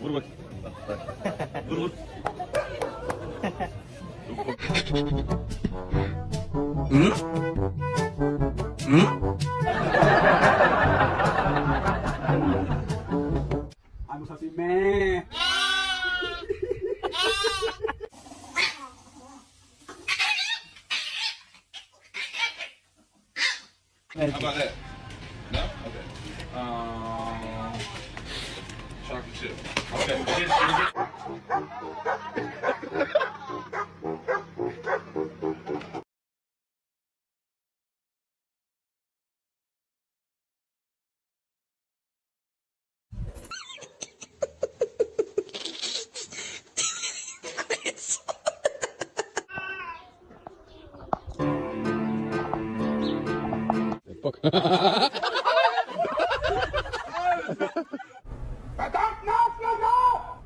무릎을 무릎을 응? 응? I'm happy man. How about that? No? Okay. Um, chocolate chip. Okay. Verdammt, lauf, lauf, lauf!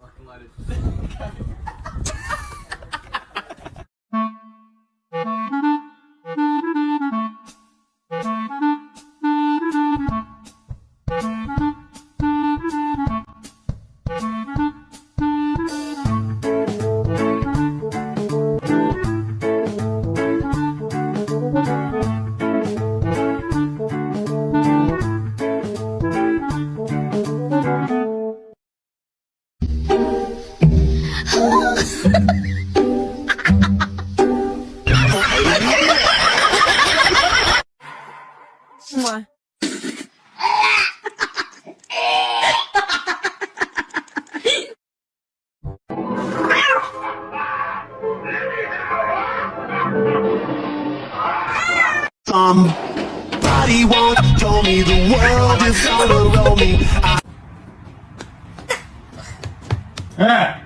Fucking loaded. Here's- Somebody once told me the world is gonna roll me. I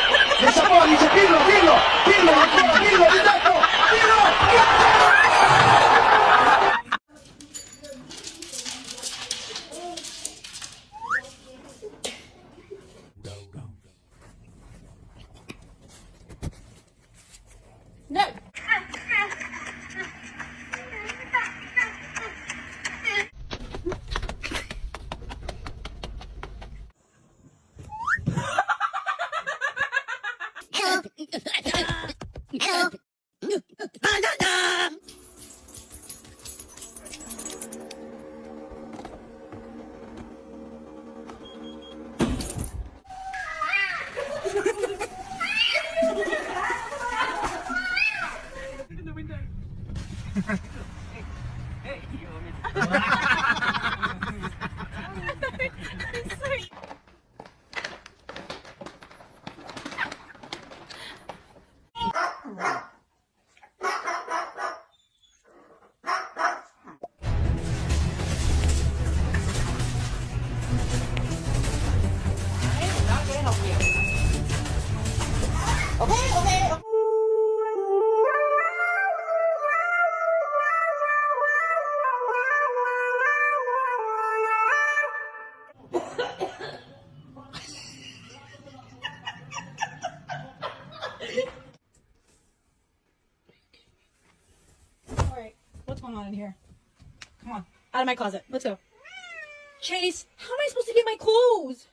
What's going on in here? Come on, out of my closet. Let's go. Chase, how am I supposed to get my clothes?